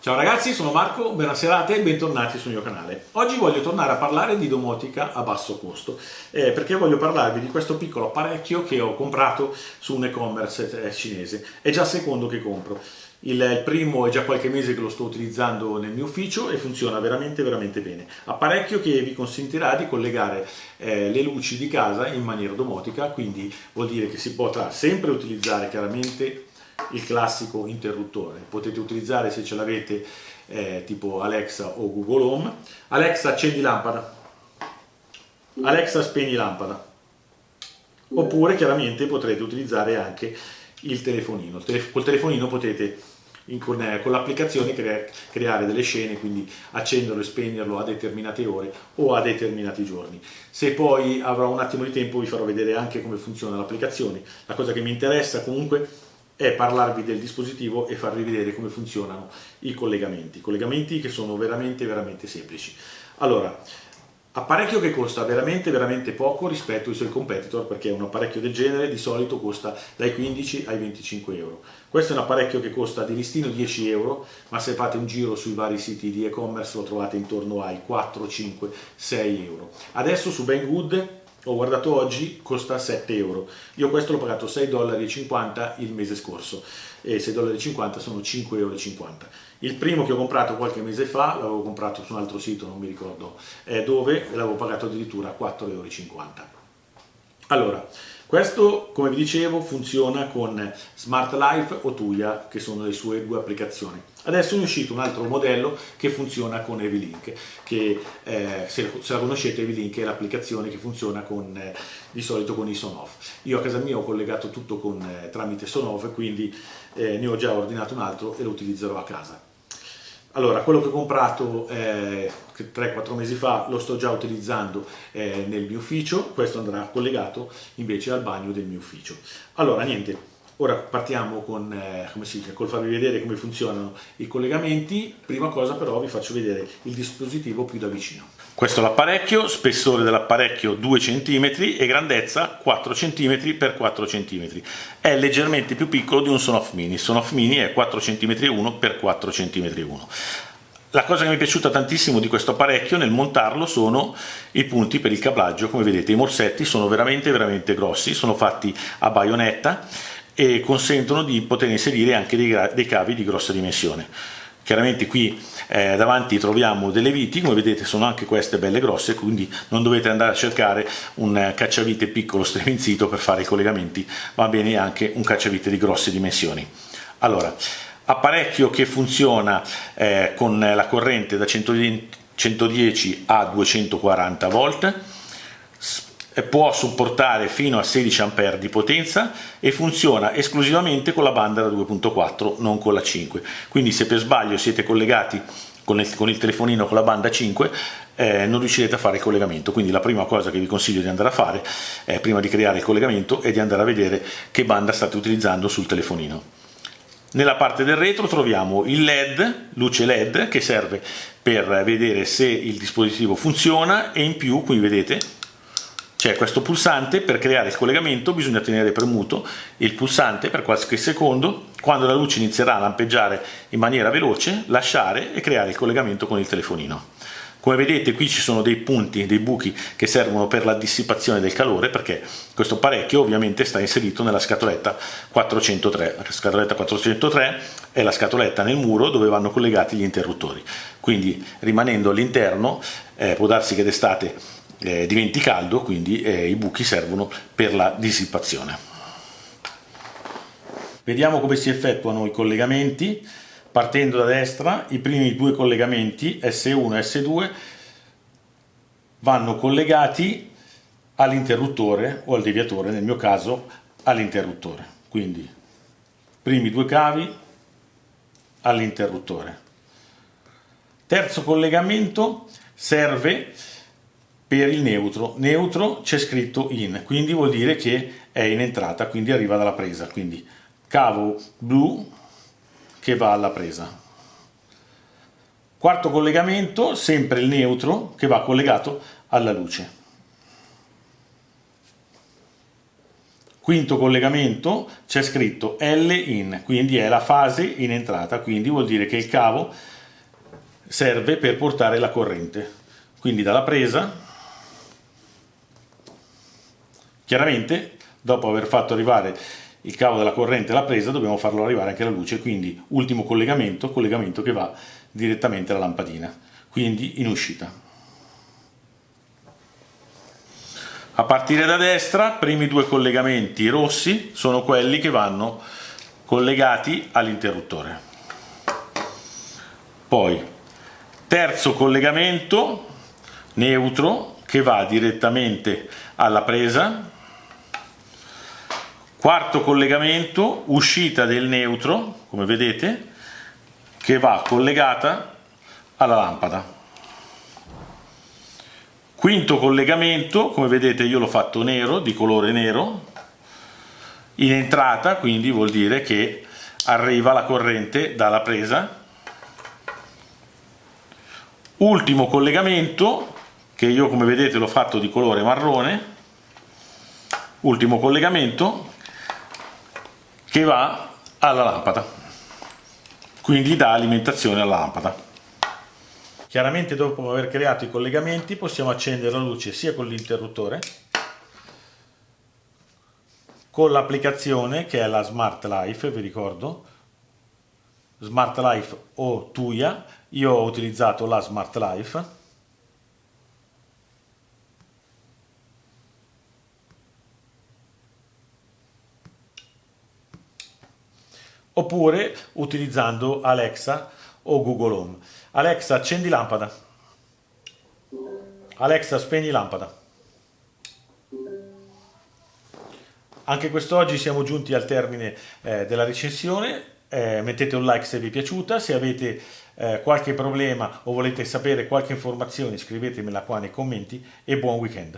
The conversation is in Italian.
Ciao ragazzi, sono Marco, buona serata e bentornati sul mio canale. Oggi voglio tornare a parlare di domotica a basso costo, eh, perché voglio parlarvi di questo piccolo apparecchio che ho comprato su un e-commerce eh, cinese. È già il secondo che compro. Il, il, primo è già qualche mese che lo sto utilizzando nel mio ufficio e funziona veramente veramente bene. Apparecchio che vi consentirà di collegare eh, le luci di casa in maniera domotica, quindi vuol dire che si potrà sempre utilizzare chiaramente il classico interruttore. Potete utilizzare se ce l'avete eh, tipo Alexa o Google Home. Alexa accendi lampada. Alexa spegni lampada. Oppure chiaramente potrete utilizzare anche il telefonino. Col telefonino potete con, eh, con l'applicazione crea, creare delle scene, quindi accenderlo e spegnerlo a determinate ore o a determinati giorni. Se poi avrò un attimo di tempo vi farò vedere anche come funziona l'applicazione. La cosa che mi interessa comunque è parlarvi del dispositivo e farvi vedere come funzionano i collegamenti, collegamenti che sono veramente veramente semplici. Allora, apparecchio che costa veramente veramente poco rispetto ai suoi competitor perché un apparecchio del genere di solito costa dai 15 ai 25 euro. Questo è un apparecchio che costa di listino 10 euro ma se fate un giro sui vari siti di e-commerce lo trovate intorno ai 4, 5, 6 euro. Adesso su Banggood ho guardato oggi, costa 7 euro. Io questo l'ho pagato 6,50 dollari il mese scorso e 6,50 dollari sono 5,50 euro. Il primo che ho comprato qualche mese fa, l'avevo comprato su un altro sito, non mi ricordo eh, dove, l'avevo pagato addirittura 4,50 euro. Allora, questo, come vi dicevo, funziona con Smart Life o Tuya, che sono le sue due applicazioni. Adesso è uscito un altro modello che funziona con Evilink, che eh, se, la conoscete Evilink è l'applicazione che funziona con, eh, di solito con i Sonoff. Io a casa mia ho collegato tutto con, eh, tramite Sonoff, quindi eh, ne ho già ordinato un altro e lo utilizzerò a casa. Allora, quello che ho comprato eh, 3-4 mesi fa lo sto già utilizzando eh, nel mio ufficio, questo andrà collegato invece al bagno del mio ufficio. Allora, niente, ora partiamo con, eh, come si dice, col farvi vedere come funzionano i collegamenti. Prima cosa però vi faccio vedere il dispositivo più da vicino. Questo è l'apparecchio, spessore dell'apparecchio 2 cm e grandezza 4 cm x 4 cm. È leggermente più piccolo di un Sonoff Mini. Sonoff Mini è 4 cm 1 x 4 cm 1. La cosa che mi è piaciuta tantissimo di questo apparecchio nel montarlo sono i punti per il cablaggio, come vedete i morsetti sono veramente veramente grossi, sono fatti a baionetta e consentono di poter inserire anche dei, dei cavi di grossa dimensione. Chiaramente qui eh, davanti troviamo delle viti, come vedete sono anche queste belle grosse, quindi non dovete andare a cercare un cacciavite piccolo streminzito per fare i collegamenti, va bene anche un cacciavite di grosse dimensioni. Allora, apparecchio che funziona eh, con la corrente da 110 a 240 volt, può supportare fino a 16 A di potenza e funziona esclusivamente con la banda da 2.4 non con la 5 quindi se per sbaglio siete collegati con il, con il telefonino con la banda 5 eh, non riuscirete a fare il collegamento. Quindi la prima cosa che vi consiglio di andare a fare eh, prima di creare il collegamento è di andare a vedere che banda state utilizzando sul telefonino. Nella parte del retro troviamo il LED, luce LED, che serve per vedere se il dispositivo funziona e in più, qui vedete, c'è questo pulsante, per creare il collegamento bisogna tenere premuto il pulsante per qualche secondo, quando la luce inizierà a lampeggiare in maniera veloce, lasciare e creare il collegamento con il telefonino. Come vedete qui ci sono dei punti, dei buchi che servono per la dissipazione del calore perché questo apparecchio ovviamente sta inserito nella scatoletta 403. La scatoletta 403 è la scatoletta nel muro dove vanno collegati gli interruttori. Quindi rimanendo all'interno eh, può darsi che d'estate eh, diventi caldo, quindi eh, i buchi servono per la dissipazione. Vediamo come si effettuano i collegamenti. Partendo da destra, i primi due collegamenti S1 e S2 vanno collegati all'interruttore o al deviatore, nel mio caso all'interruttore. Quindi, primi due cavi all'interruttore. Terzo collegamento serve per il neutro. Neutro c'è scritto in, quindi vuol dire che è in entrata, quindi arriva dalla presa. Quindi cavo blu che va alla presa. Quarto collegamento, sempre il neutro che va collegato alla luce. Quinto collegamento c'è scritto L in, quindi è la fase in entrata, quindi vuol dire che il cavo serve per portare la corrente. Quindi dalla presa, chiaramente dopo aver fatto arrivare il cavo della corrente alla presa dobbiamo farlo arrivare anche alla luce, quindi ultimo collegamento, collegamento che va direttamente alla lampadina, quindi in uscita. A partire da destra, primi due collegamenti rossi sono quelli che vanno collegati all'interruttore. Poi, terzo collegamento neutro che va direttamente alla presa. Quarto collegamento, uscita del neutro, come vedete, che va collegata alla lampada. Quinto collegamento, come vedete io l'ho fatto nero, di colore nero, in entrata, quindi vuol dire che arriva la corrente dalla presa. Ultimo collegamento, che io come vedete l'ho fatto di colore marrone, ultimo collegamento, che va alla lampada, quindi dà alimentazione alla lampada. Chiaramente dopo aver creato i collegamenti possiamo accendere la luce sia con l'interruttore con l'applicazione che è la Smart Life, vi ricordo, Smart Life o Tuya, io ho utilizzato la Smart Life. Oppure utilizzando Alexa o Google Home. Alexa, accendi lampada. Alexa, spegni lampada. Anche quest'oggi siamo giunti al termine eh, della recensione. Eh, mettete un like se vi è piaciuta. Se avete eh, qualche problema o volete sapere qualche informazione, scrivetemela qua nei commenti e buon weekend.